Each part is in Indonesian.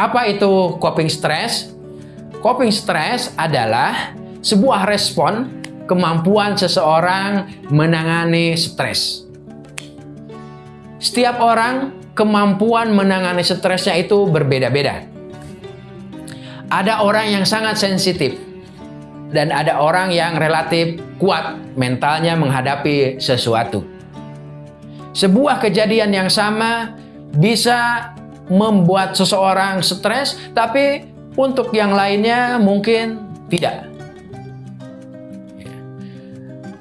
Apa itu coping stress? Coping stress adalah sebuah respon kemampuan seseorang menangani stres. Setiap orang kemampuan menangani stresnya itu berbeda-beda. Ada orang yang sangat sensitif dan ada orang yang relatif kuat mentalnya menghadapi sesuatu. Sebuah kejadian yang sama bisa membuat seseorang stres, tapi untuk yang lainnya mungkin tidak.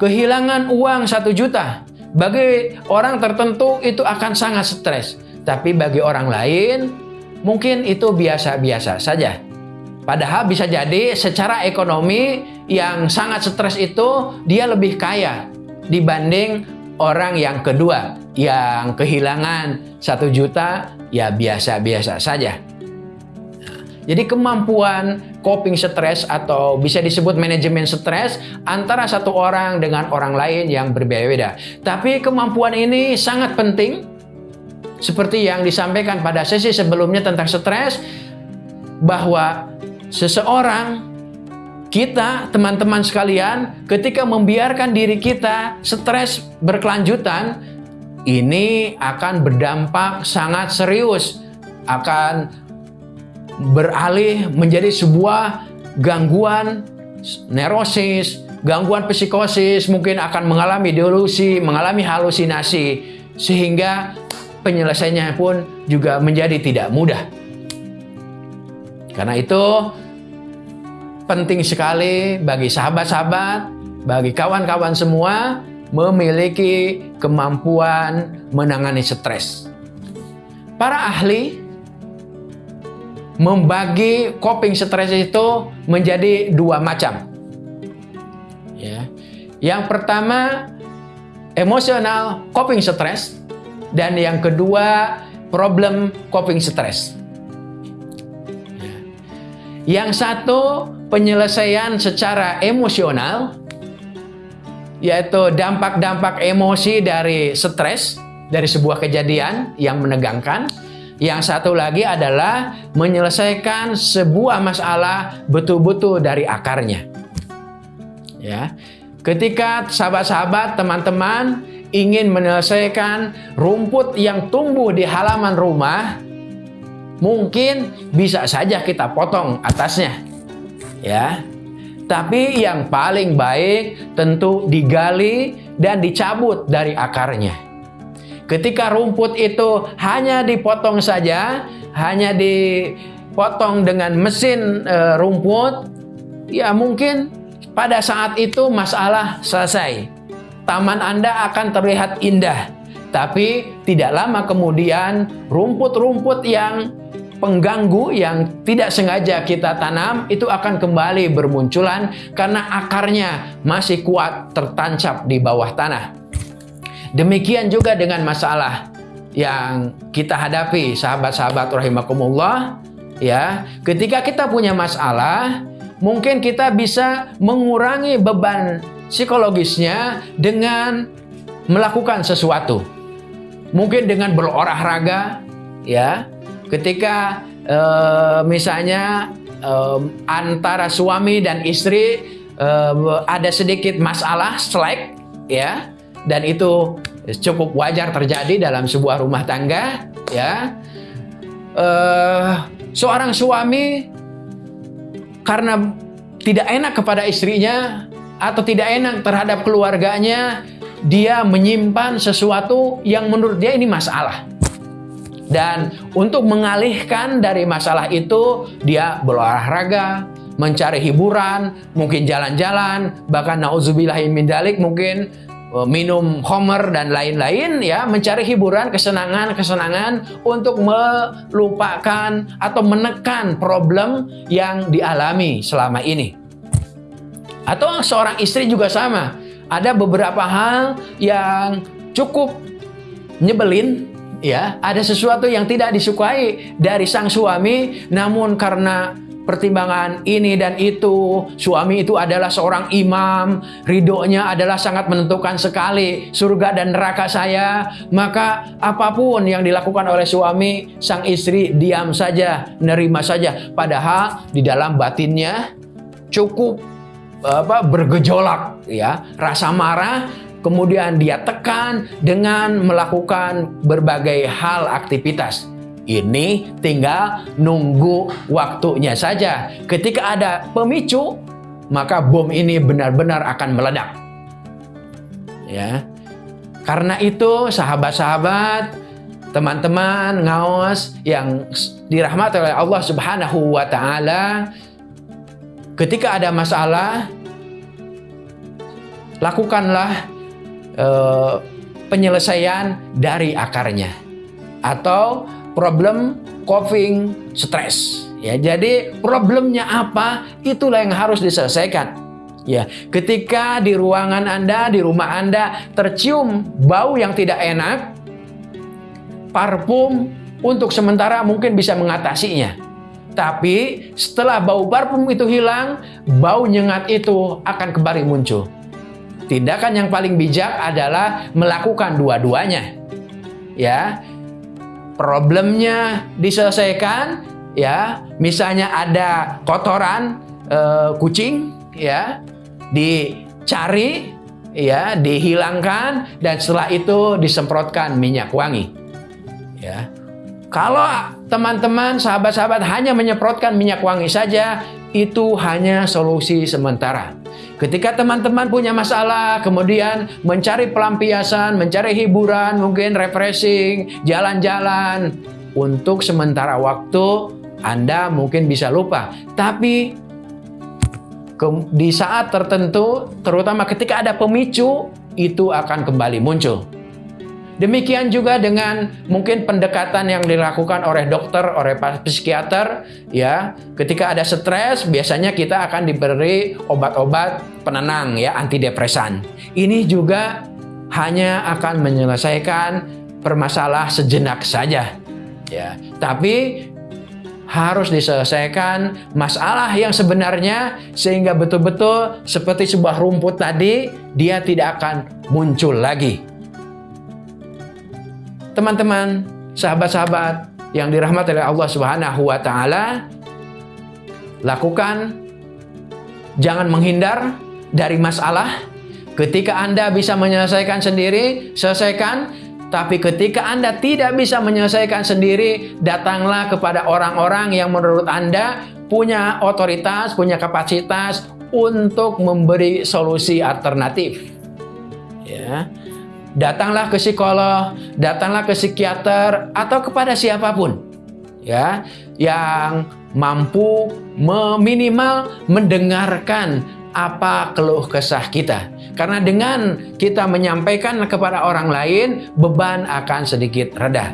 Kehilangan uang satu juta bagi orang tertentu itu akan sangat stres, tapi bagi orang lain mungkin itu biasa-biasa saja. Padahal bisa jadi secara ekonomi yang sangat stres itu dia lebih kaya dibanding orang yang kedua yang kehilangan satu juta ya biasa-biasa saja. Jadi kemampuan coping stres atau bisa disebut manajemen stres antara satu orang dengan orang lain yang berbeda-beda. Tapi kemampuan ini sangat penting seperti yang disampaikan pada sesi sebelumnya tentang stres bahwa seseorang kita teman-teman sekalian ketika membiarkan diri kita stres berkelanjutan ini akan berdampak sangat serius akan beralih menjadi sebuah gangguan neurosis, gangguan psikosis, mungkin akan mengalami delusi, mengalami halusinasi, sehingga penyelesaiannya pun juga menjadi tidak mudah. Karena itu penting sekali bagi sahabat-sahabat, bagi kawan-kawan semua memiliki kemampuan menangani stres. Para ahli membagi coping stres itu menjadi dua macam. Ya. Yang pertama emosional coping stress dan yang kedua problem coping stress. Ya. Yang satu penyelesaian secara emosional yaitu dampak-dampak emosi dari stres dari sebuah kejadian yang menegangkan yang satu lagi adalah menyelesaikan sebuah masalah betul-betul dari akarnya. Ya. Ketika sahabat-sahabat, teman-teman ingin menyelesaikan rumput yang tumbuh di halaman rumah, mungkin bisa saja kita potong atasnya. Ya. Tapi yang paling baik tentu digali dan dicabut dari akarnya. Ketika rumput itu hanya dipotong saja, hanya dipotong dengan mesin e, rumput, ya mungkin pada saat itu masalah selesai. Taman Anda akan terlihat indah, tapi tidak lama kemudian rumput-rumput yang pengganggu yang tidak sengaja kita tanam itu akan kembali bermunculan karena akarnya masih kuat tertancap di bawah tanah. Demikian juga dengan masalah yang kita hadapi sahabat-sahabat rahimakumullah ya. Ketika kita punya masalah, mungkin kita bisa mengurangi beban psikologisnya dengan melakukan sesuatu. Mungkin dengan berolahraga ya. Ketika uh, misalnya uh, antara suami dan istri uh, ada sedikit masalah slack ya dan itu cukup wajar terjadi dalam sebuah rumah tangga ya. Uh, seorang suami karena tidak enak kepada istrinya atau tidak enak terhadap keluarganya dia menyimpan sesuatu yang menurut dia ini masalah dan untuk mengalihkan dari masalah itu dia berolahraga mencari hiburan mungkin jalan-jalan bahkan nauzubillahi min dalik mungkin Eh, minum homer dan lain-lain ya mencari hiburan kesenangan-kesenangan untuk melupakan atau menekan problem yang dialami selama ini. Atau seorang istri juga sama. Ada beberapa hal yang cukup nyebelin ya ada sesuatu yang tidak disukai dari sang suami namun karena pertimbangan ini dan itu. Suami itu adalah seorang imam, ridhonya adalah sangat menentukan sekali surga dan neraka saya. Maka apa pun yang dilakukan oleh suami, sang istri diam saja, nerima saja. Padahal di dalam batinnya cukup apa bergejolak ya, rasa marah kemudian dia tekan dengan melakukan berbagai hal aktivitas. Ini tinggal nunggu waktunya saja. Ketika ada pemicu, maka bom ini benar-benar akan meledak. Ya. Karena itu sahabat-sahabat, teman-teman ngaos yang dirahmati oleh Allah Subhanahu wa taala, ketika ada masalah lakukanlah uh, penyelesaian dari akarnya atau problem coping stress. Ya, jadi problemnya apa? Itulah yang harus diselesaikan. Ya, ketika di ruangan Anda, di rumah Anda tercium bau yang tidak enak, parfum untuk sementara mungkin bisa mengatasinya. Tapi setelah bau parfum itu hilang, bau nyengat itu akan kembali muncul. Tindakan yang paling bijak adalah melakukan dua-duanya. Ya, problemnya diselesaikan ya. Misalnya ada kotoran e, kucing ya dicari ya dihilangkan dan setelah itu disemprotkan minyak wangi. Ya. Kalau teman-teman sahabat-sahabat hanya menyemprotkan minyak wangi saja itu hanya solusi sementara Ketika teman-teman punya masalah, kemudian mencari pelampiasan, mencari hiburan, mungkin refreshing, jalan-jalan, untuk sementara waktu Anda mungkin bisa lupa. Tapi di saat tertentu, terutama ketika ada pemicu, itu akan kembali muncul. Demikian juga dengan mungkin pendekatan yang dilakukan oleh dokter, oleh psikiater, ya. Ketika ada stres, biasanya kita akan diberi obat-obat penenang, ya, antidepresan. Ini juga hanya akan menyelesaikan permasalahan sejenak saja, ya. Tapi harus diselesaikan masalah yang sebenarnya sehingga betul-betul seperti sebuah rumput tadi dia tidak akan muncul lagi. Teman-teman, sahabat-sahabat yang dirahmati oleh Allah Subhanahu wa taala, lakukan jangan menghindar dari masalah. Ketika Anda bisa menyelesaikan sendiri, selesaikan. Tapi ketika Anda tidak bisa menyelesaikan sendiri, datanglah kepada orang-orang yang menurut Anda punya otoritas, punya kapasitas untuk memberi solusi alternatif. Ya datanglah ke psikolog, datanglah ke psikiater atau kepada siapa pun ya yang mampu meminimal mendengarkan apa keluh kesah kita. Karena dengan kita menyampaikan kepada orang lain, beban akan sedikit reda.